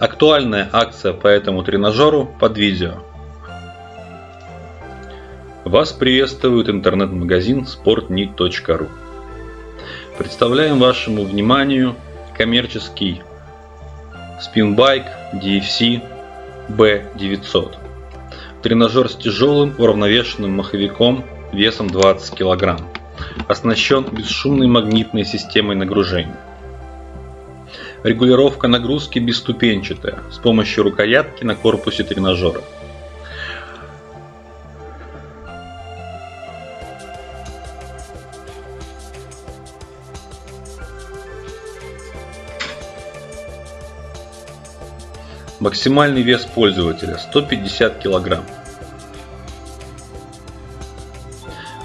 Актуальная акция по этому тренажеру под видео. Вас приветствует интернет-магазин sportnit.ru Представляем вашему вниманию коммерческий спинбайк DFC B900. Тренажер с тяжелым уравновешенным маховиком весом 20 кг. Оснащен бесшумной магнитной системой нагружения. Регулировка нагрузки бесступенчатая с помощью рукоятки на корпусе тренажера. Максимальный вес пользователя 150 кг.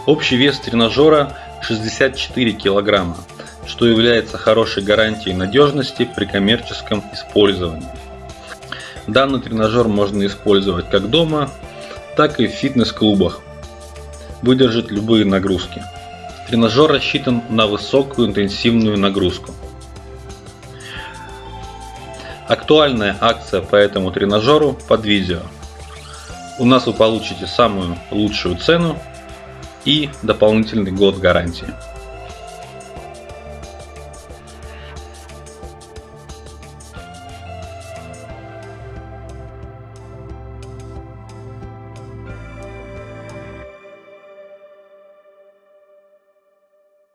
Общий вес тренажера 64 кг, что является хорошей гарантией надежности при коммерческом использовании. Данный тренажер можно использовать как дома, так и в фитнес-клубах. Выдержит любые нагрузки. Тренажер рассчитан на высокую интенсивную нагрузку. Актуальная акция по этому тренажеру под видео. У нас вы получите самую лучшую цену и дополнительный год гарантии.